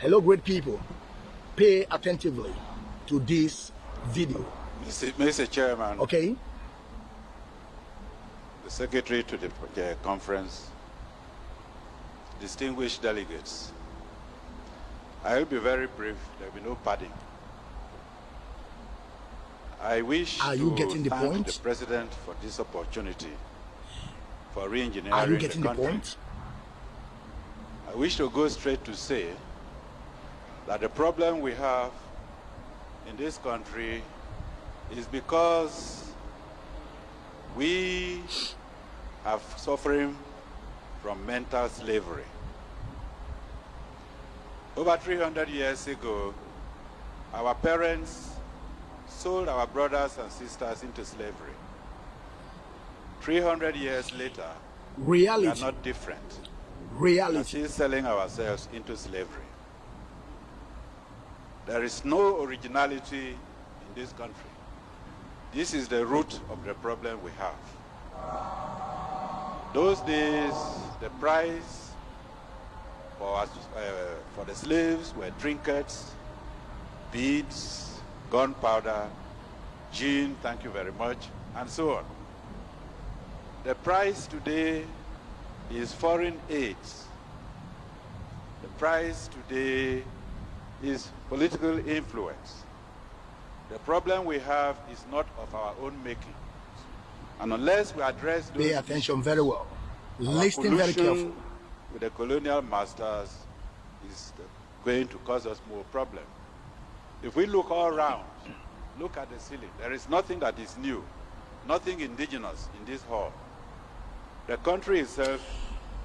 Hello, great people. Pay attentively to this video. Mr. Mr. Chairman, Okay? the Secretary to the the conference, distinguished delegates, I will be very brief. There will be no padding. I wish Are you to getting the thank point? the President for this opportunity for re-engineering Are you the getting the country. point? I wish to go straight to say that the problem we have in this country is because we are suffering from mental slavery. Over 300 years ago, our parents sold our brothers and sisters into slavery. 300 years later, we are not different. Reality. We are Reality. still selling ourselves into slavery. There is no originality in this country. This is the root of the problem we have. Those days, the price for, us- uh, for the slaves were trinkets, beads, gunpowder, gin, thank you very much, and so on. The price today is foreign aids. The price today is political influence. The problem we have is not of our own making. And unless we address those Pay attention very well. Listen very carefully. With the colonial masters is going to cause us more problem. If we look all around, look at the ceiling. There is nothing that is new, nothing indigenous in this hall. The country itself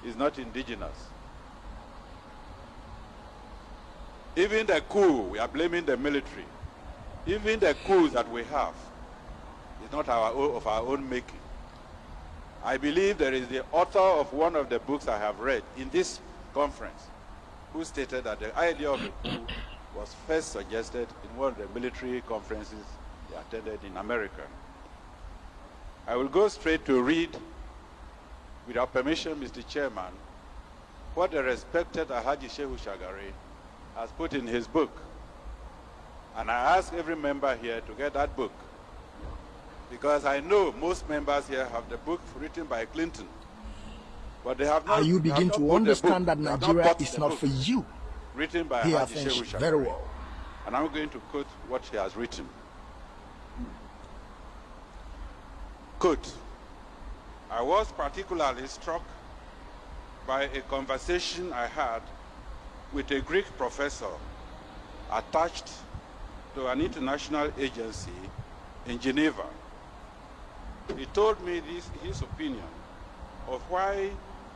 is not indigenous. Even the coup, we are blaming the military. Even the coups that we have is not our own, of our own making. I believe there is the author of one of the books I have read in this conference who stated that the idea of a coup was first suggested in one of the military conferences he attended in America. I will go straight to read, without permission, Mr. Chairman, what the respected Alhaji Shehu Shagari has put in his book. And I ask every member here to get that book because I know most members here have the book written by Clinton. But they have not, Are you begin to understand that Nigeria is not for you? Written by Haji Shehu very well. And I'm going to quote what he has written. Quote, I was particularly struck by a conversation I had with a Greek professor attached to an international agency in Geneva. He told me this, his opinion of why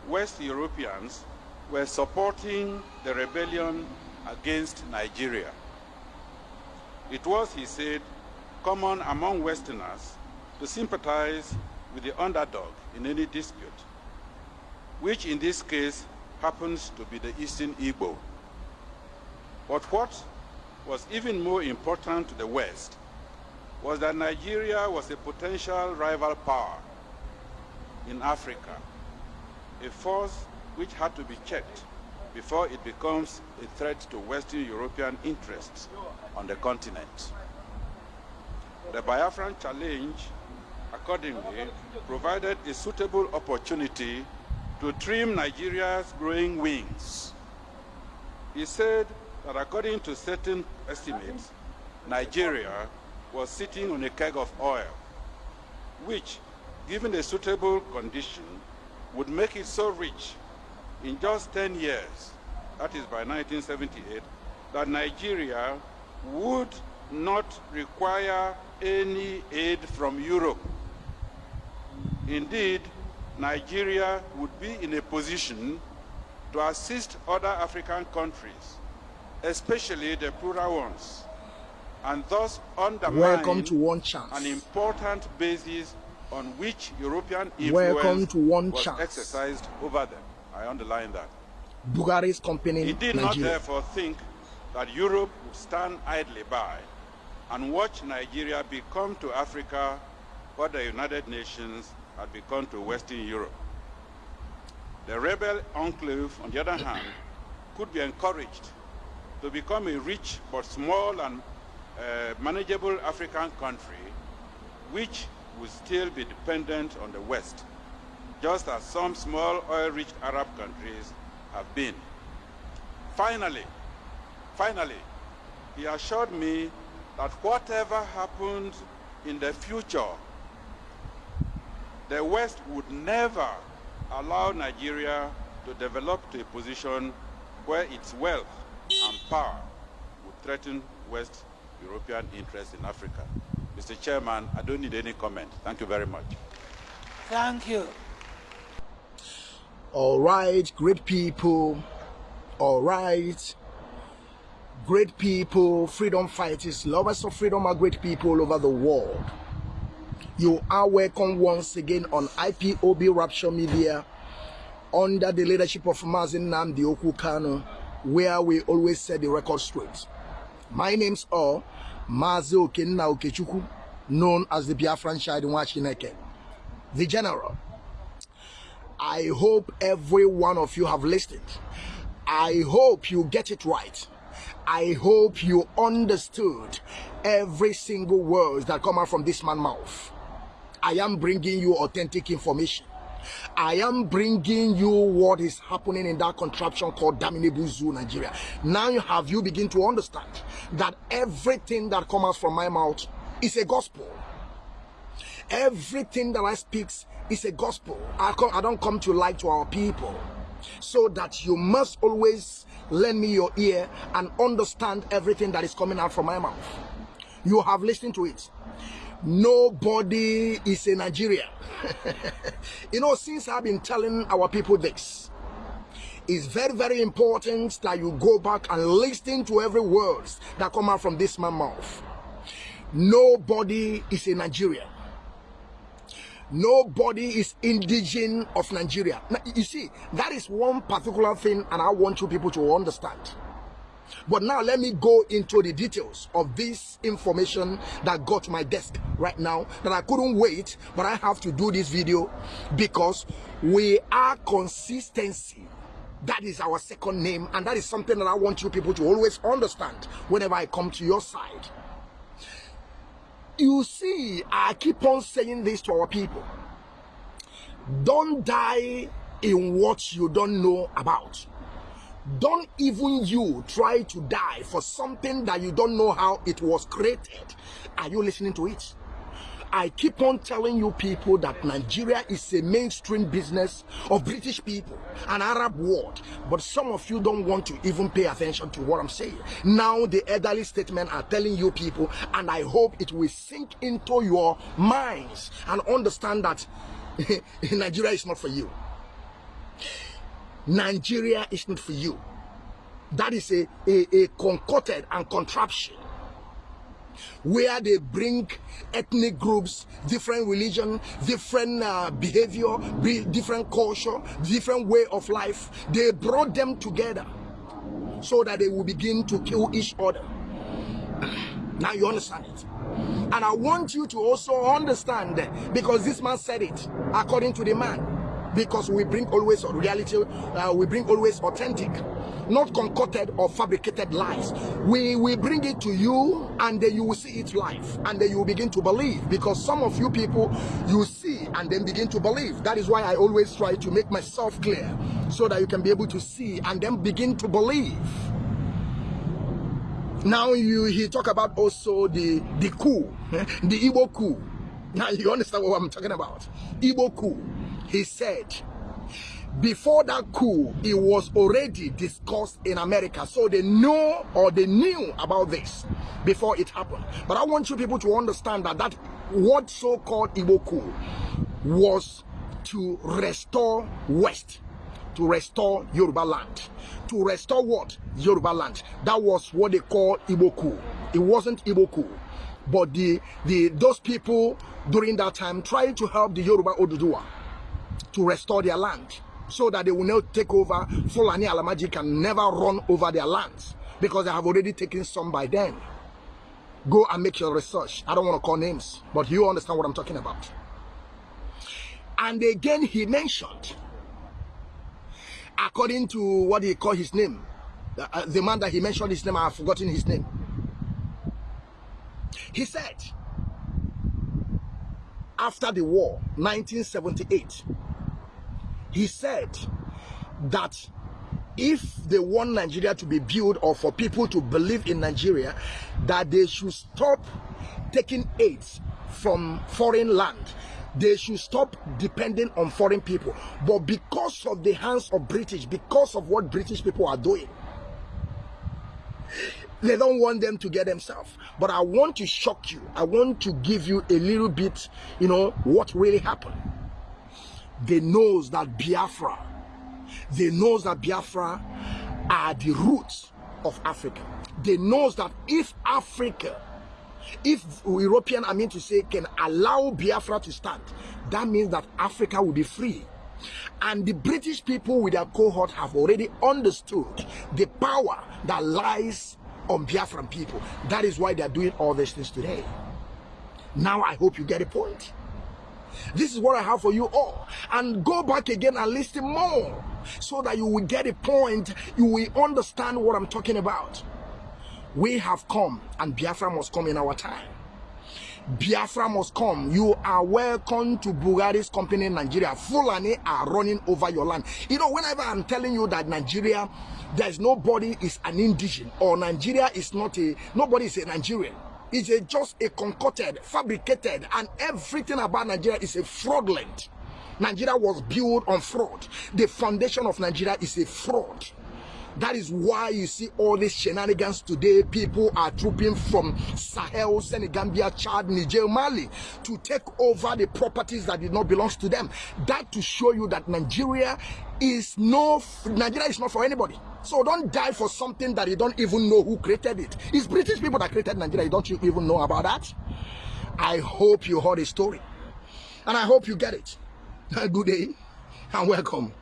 West Europeans were supporting the rebellion against Nigeria. It was, he said, common among Westerners to sympathize with the underdog in any dispute, which in this case happens to be the Eastern Igbo. But what was even more important to the West was that Nigeria was a potential rival power in Africa, a force which had to be checked before it becomes a threat to Western European interests on the continent. The Biafran challenge, accordingly, provided a suitable opportunity to trim Nigeria's growing wings. He said that according to certain estimates, Nigeria was sitting on a keg of oil, which, given a suitable condition, would make it so rich in just 10 years, that is by 1978, that Nigeria would not require any aid from Europe. Indeed, Nigeria would be in a position to assist other African countries, especially the poorer ones, and thus undermine Welcome to One an important basis on which European Welcome influence to One was Chance. exercised over them. I underline that. Buhari's company He did not therefore think that Europe would stand idly by and watch Nigeria become to Africa what the United Nations had become to Western Europe. The rebel enclave, on the other hand, could be encouraged to become a rich but small and uh, manageable African country, which would still be dependent on the West, just as some small oil-rich Arab countries have been. Finally, finally, he assured me that whatever happened in the future, the West would never allow Nigeria to develop to a position where its wealth and power would threaten West European interests in Africa. Mr. Chairman, I don't need any comment. Thank you very much. Thank you. All right, great people. All right. Great people, freedom fighters, lovers of freedom are great people all over the world. You are welcome once again on IPOB Rapture Media under the leadership of Mazin Namdi Okukano, where we always set the record straight. My name's all Mazi Okenna Okechuku, known as the Biafran Shide Wachineke, the General. I hope every one of you have listened. I hope you get it right. I hope you understood every single word that come out from this man's mouth. I am bringing you authentic information. I am bringing you what is happening in that contraption called Daminibu Zoo, Nigeria. Now you have you begin to understand that everything that comes from my mouth is a gospel. Everything that I speak is a gospel. I, I don't come to lie to our people. So that you must always lend me your ear and understand everything that is coming out from my mouth. You have listened to it nobody is a Nigeria. you know, since I've been telling our people this, it's very, very important that you go back and listen to every word that come out from this man's mouth. Nobody is a Nigeria. Nobody is indigenous of Nigeria. Now, you see, that is one particular thing, and I want you people to understand. But now let me go into the details of this information that got my desk right now that I couldn't wait, but I have to do this video because we are consistency. That is our second name, and that is something that I want you people to always understand whenever I come to your side. You see, I keep on saying this to our people. Don't die in what you don't know about don't even you try to die for something that you don't know how it was created. Are you listening to it? I keep on telling you people that Nigeria is a mainstream business of British people, an Arab world. But some of you don't want to even pay attention to what I'm saying. Now the elderly statement are telling you people, and I hope it will sink into your minds and understand that Nigeria is not for you. Nigeria is not for you. That is a, a, a concocted and contraption where they bring ethnic groups, different religion, different uh, behavior, different culture, different way of life. They brought them together so that they will begin to kill each other. now you understand it. And I want you to also understand because this man said it according to the man because we bring always reality, uh, we bring always authentic, not concocted or fabricated lies. We we bring it to you, and then you will see it live, and then you will begin to believe. Because some of you people, you see and then begin to believe. That is why I always try to make myself clear, so that you can be able to see and then begin to believe. Now you he talk about also the the coup, the Igbo coup. Now you understand what I'm talking about? Igbo coup he said before that coup it was already discussed in america so they know or they knew about this before it happened. But i want you people to understand that that what so-called Igbo coup was to restore west to restore yoruba land to restore what? Yoruba land. That was what they call Igbo coup. It wasn't Igbo coup but the the those people during that time trying to help the yoruba oduduwa to restore their land so that they will not take over. Fulani Alamaji can never run over their lands because they have already taken some by then. Go and make your research. I don't want to call names, but you understand what I'm talking about. And again, he mentioned, according to what he called his name, uh, uh, the man that he mentioned his name, I have forgotten his name. He said, after the war, 1978, he said that if they want Nigeria to be built or for people to believe in Nigeria, that they should stop taking aids from foreign land. They should stop depending on foreign people. But because of the hands of British, because of what British people are doing, they don't want them to get themselves. But I want to shock you. I want to give you a little bit, you know, what really happened. They knows that Biafra, they knows that Biafra are the roots of Africa. They knows that if Africa, if European, I mean to say, can allow Biafra to stand, that means that Africa will be free. And the British people with their cohort have already understood the power that lies on Biafran people. That is why they are doing all these things today. Now I hope you get a point. This is what I have for you all. And go back again and listen more so that you will get a point. You will understand what I'm talking about. We have come and Biafra must come in our time. Biafra must come. You are welcome to Buhari's company in Nigeria. Fulani are running over your land. You know, whenever I'm telling you that Nigeria, there's nobody is an indigenous or Nigeria is not a, nobody is a Nigerian. It's a, just a concocted, fabricated, and everything about Nigeria is a fraudulent. Nigeria was built on fraud. The foundation of Nigeria is a fraud. That is why you see all these shenanigans today. People are trooping from Sahel, Senegambia, Chad, Niger, Mali to take over the properties that did not belong to them. That to show you that Nigeria is no Nigeria is not for anybody. So don't die for something that you don't even know who created it. It's British people that created Nigeria. Don't you even know about that? I hope you heard the story. And I hope you get it. Good day and welcome.